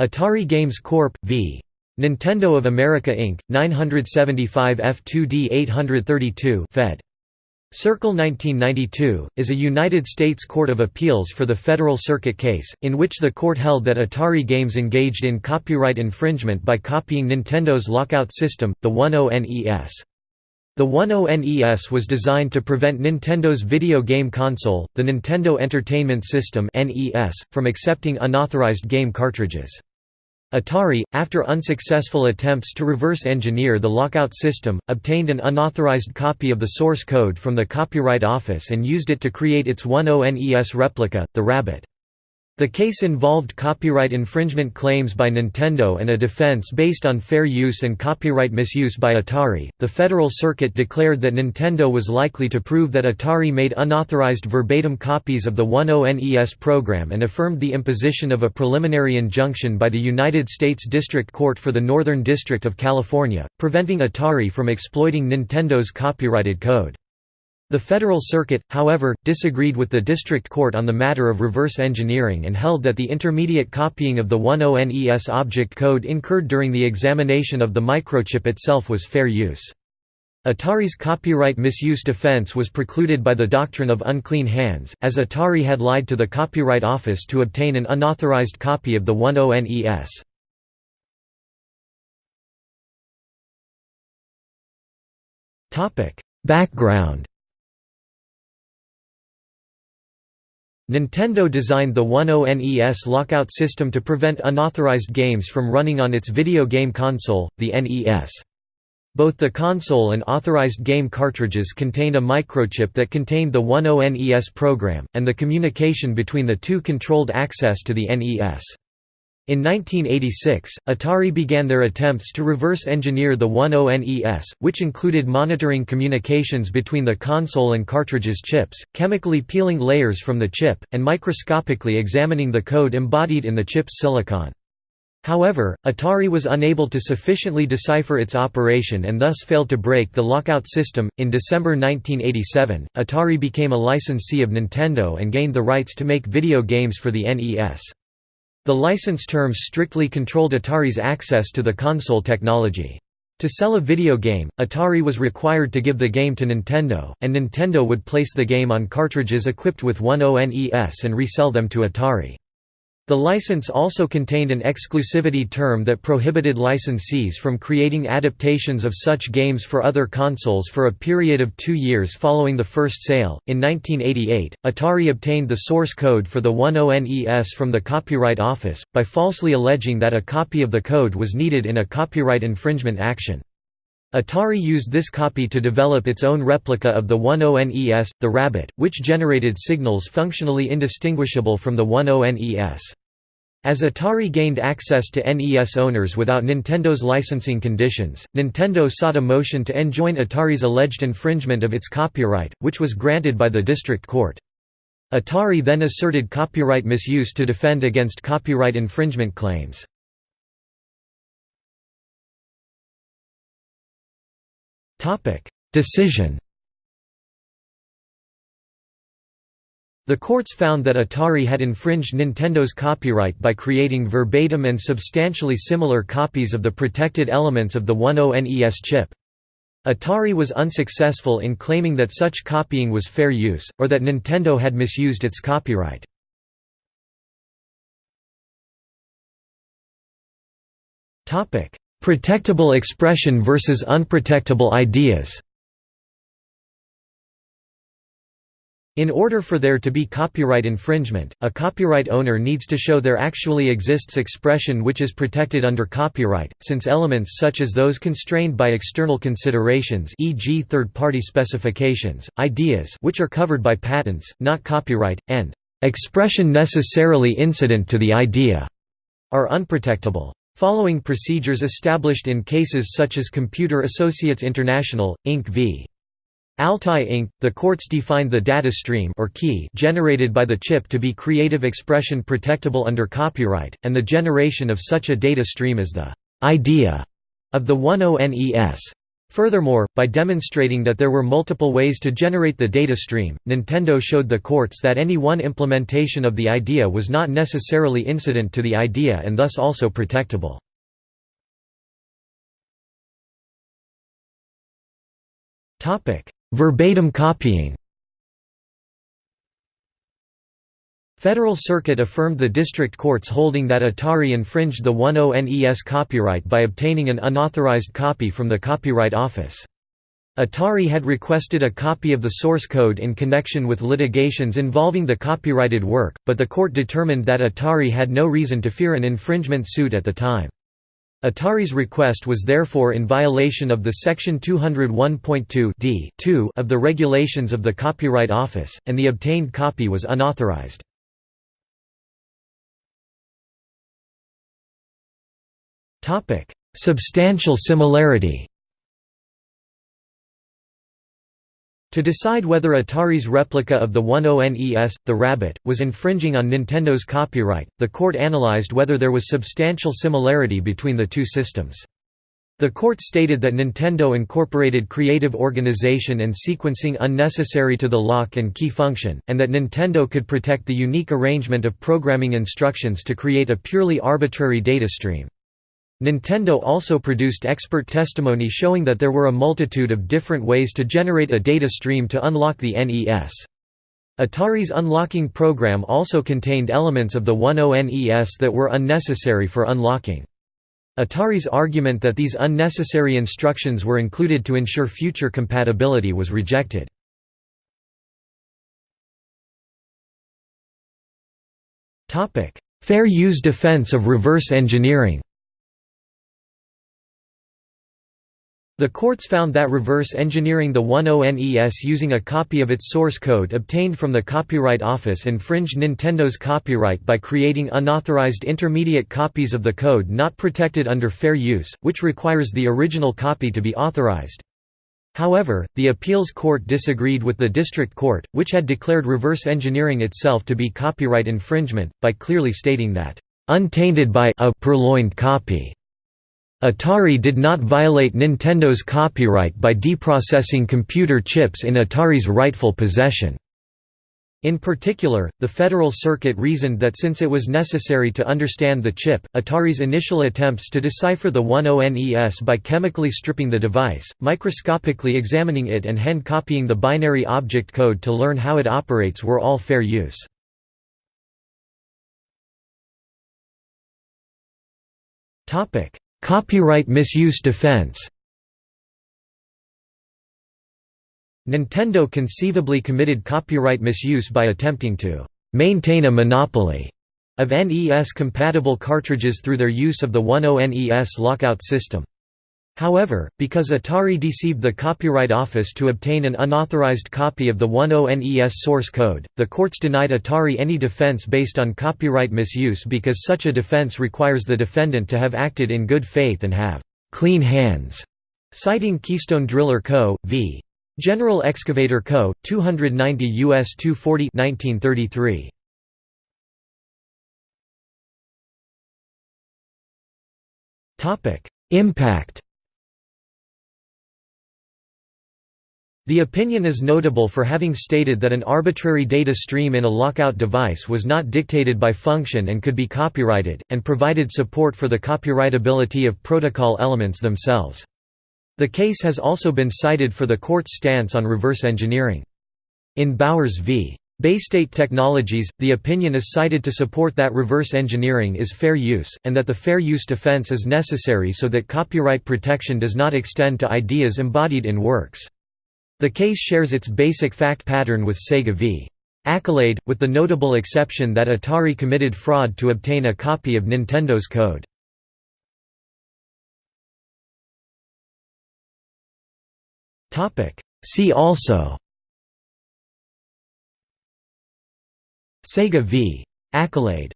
Atari Games Corp. v. Nintendo of America Inc., 975 F2D 832 Fed. Circle 1992, is a United States Court of Appeals for the Federal Circuit case, in which the court held that Atari Games engaged in copyright infringement by copying Nintendo's lockout system, the 10NES. The 10NES was designed to prevent Nintendo's video game console, the Nintendo Entertainment System from accepting unauthorized game cartridges. Atari, after unsuccessful attempts to reverse engineer the lockout system, obtained an unauthorized copy of the source code from the Copyright Office and used it to create its 10NES replica, the Rabbit. The case involved copyright infringement claims by Nintendo and a defense based on fair use and copyright misuse by Atari. The Federal Circuit declared that Nintendo was likely to prove that Atari made unauthorized verbatim copies of the 10NES program and affirmed the imposition of a preliminary injunction by the United States District Court for the Northern District of California, preventing Atari from exploiting Nintendo's copyrighted code. The Federal Circuit, however, disagreed with the District Court on the matter of reverse engineering and held that the intermediate copying of the 10NES object code incurred during the examination of the microchip itself was fair use. Atari's copyright misuse defense was precluded by the doctrine of unclean hands, as Atari had lied to the Copyright Office to obtain an unauthorized copy of the 10NES. Background Nintendo designed the 10NES lockout system to prevent unauthorized games from running on its video game console, the NES. Both the console and authorized game cartridges contained a microchip that contained the 10NES program, and the communication between the two controlled access to the NES. In 1986, Atari began their attempts to reverse engineer the 10NES, which included monitoring communications between the console and cartridges chips, chemically peeling layers from the chip, and microscopically examining the code embodied in the chip's silicon. However, Atari was unable to sufficiently decipher its operation and thus failed to break the lockout system. In December 1987, Atari became a licensee of Nintendo and gained the rights to make video games for the NES. The license terms strictly controlled Atari's access to the console technology. To sell a video game, Atari was required to give the game to Nintendo, and Nintendo would place the game on cartridges equipped with 10NES and resell them to Atari. The license also contained an exclusivity term that prohibited licensees from creating adaptations of such games for other consoles for a period of two years following the first sale. In 1988, Atari obtained the source code for the 10NES from the Copyright Office, by falsely alleging that a copy of the code was needed in a copyright infringement action. Atari used this copy to develop its own replica of the 10NES, the Rabbit, which generated signals functionally indistinguishable from the 10NES. As Atari gained access to NES owners without Nintendo's licensing conditions, Nintendo sought a motion to enjoin Atari's alleged infringement of its copyright, which was granted by the district court. Atari then asserted copyright misuse to defend against copyright infringement claims. Decision The courts found that Atari had infringed Nintendo's copyright by creating verbatim and substantially similar copies of the protected elements of the 10NES chip. Atari was unsuccessful in claiming that such copying was fair use, or that Nintendo had misused its copyright. Protectable expression versus unprotectable ideas In order for there to be copyright infringement, a copyright owner needs to show there actually exists expression which is protected under copyright, since elements such as those constrained by external considerations e.g. third-party specifications, ideas which are covered by patents, not copyright, and "...expression necessarily incident to the idea," are unprotectable. Following procedures established in cases such as Computer Associates International, Inc. v. Altai Inc., the courts defined the data stream or key generated by the chip to be creative expression protectable under copyright, and the generation of such a data stream as the idea of the 10NES. Furthermore, by demonstrating that there were multiple ways to generate the data stream, Nintendo showed the courts that any one implementation of the idea was not necessarily incident to the idea and thus also protectable. Verbatim copying Federal Circuit affirmed the district court's holding that Atari infringed the 10NES copyright by obtaining an unauthorized copy from the Copyright Office. Atari had requested a copy of the source code in connection with litigations involving the copyrighted work, but the court determined that Atari had no reason to fear an infringement suit at the time. Atari's request was therefore in violation of the Section 201.2 d of the regulations of the Copyright Office, and the obtained copy was unauthorized. Substantial similarity To decide whether Atari's replica of the 10NES, the Rabbit, was infringing on Nintendo's copyright, the court analyzed whether there was substantial similarity between the two systems. The court stated that Nintendo incorporated creative organization and sequencing unnecessary to the lock and key function, and that Nintendo could protect the unique arrangement of programming instructions to create a purely arbitrary data stream. Nintendo also produced expert testimony showing that there were a multitude of different ways to generate a data stream to unlock the NES. Atari's unlocking program also contained elements of the 10NES that were unnecessary for unlocking. Atari's argument that these unnecessary instructions were included to ensure future compatibility was rejected. Fair use defense of reverse engineering The courts found that reverse engineering the 10NES using a copy of its source code obtained from the Copyright Office infringed Nintendo's copyright by creating unauthorized intermediate copies of the code not protected under fair use, which requires the original copy to be authorized. However, the appeals court disagreed with the district court, which had declared reverse engineering itself to be copyright infringement, by clearly stating that, "...untainted by a purloined copy." Atari did not violate Nintendo's copyright by deprocessing computer chips in Atari's rightful possession. In particular, the Federal Circuit reasoned that since it was necessary to understand the chip, Atari's initial attempts to decipher the 10NES by chemically stripping the device, microscopically examining it and hand-copying the binary object code to learn how it operates were all fair use. Copyright misuse defense Nintendo conceivably committed copyright misuse by attempting to «maintain a monopoly» of NES-compatible cartridges through their use of the 10NES lockout system. However, because Atari deceived the Copyright Office to obtain an unauthorized copy of the 10NES source code, the courts denied Atari any defense based on copyright misuse because such a defense requires the defendant to have acted in good faith and have «clean hands», citing Keystone Driller Co. v. General Excavator Co., 290 U.S. 240 1933. Impact The opinion is notable for having stated that an arbitrary data stream in a lockout device was not dictated by function and could be copyrighted, and provided support for the copyrightability of protocol elements themselves. The case has also been cited for the court's stance on reverse engineering. In Bowers v. Baystate Technologies, the opinion is cited to support that reverse engineering is fair use, and that the fair use defense is necessary so that copyright protection does not extend to ideas embodied in works. The case shares its basic fact pattern with Sega v. Accolade, with the notable exception that Atari committed fraud to obtain a copy of Nintendo's code. See also Sega v. Accolade